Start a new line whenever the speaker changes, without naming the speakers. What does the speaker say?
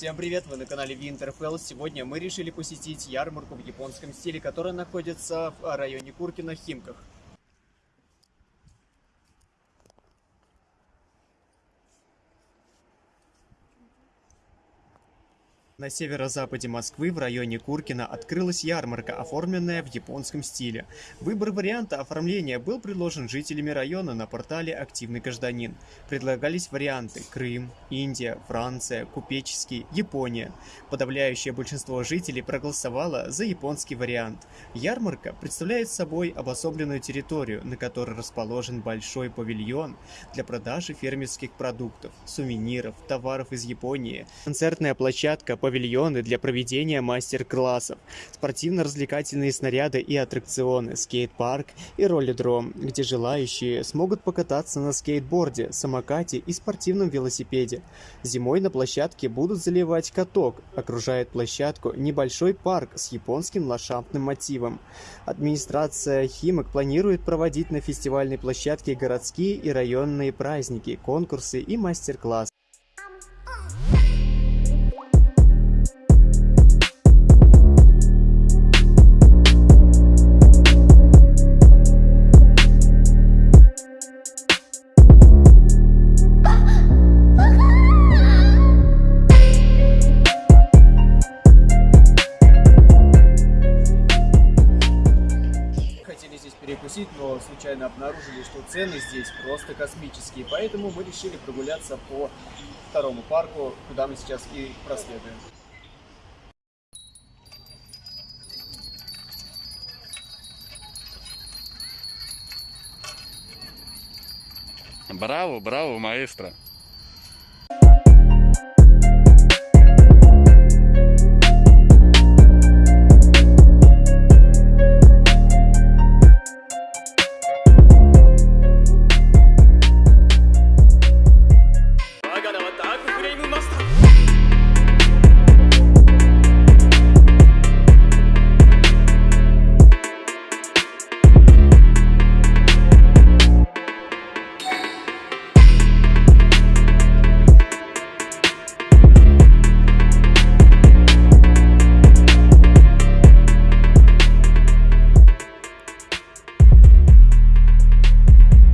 Всем привет, вы на канале Winterfell. Сегодня мы решили посетить ярмарку в японском стиле, которая находится в районе Куркина, Химках. На северо-западе Москвы в районе Куркина открылась ярмарка, оформленная в японском стиле. Выбор варианта оформления был предложен жителями района на портале «Активный гражданин». Предлагались варианты Крым, Индия, Франция, Купеческий, Япония. Подавляющее большинство жителей проголосовало за японский вариант. Ярмарка представляет собой обособленную территорию, на которой расположен большой павильон для продажи фермерских продуктов, сувениров, товаров из Японии, концертная площадка по павильоны для проведения мастер-классов, спортивно-развлекательные снаряды и аттракционы, скейт-парк и роллидром, где желающие смогут покататься на скейтборде, самокате и спортивном велосипеде. Зимой на площадке будут заливать каток, окружает площадку небольшой парк с японским ландшафтным мотивом. Администрация Химок планирует проводить на фестивальной площадке городские и районные праздники, конкурсы и мастер-классы. Перекусить, но случайно обнаружили, что цены здесь просто космические. Поэтому мы решили прогуляться по второму парку, куда мы сейчас и проследуем.
Браво, браво, маэстро!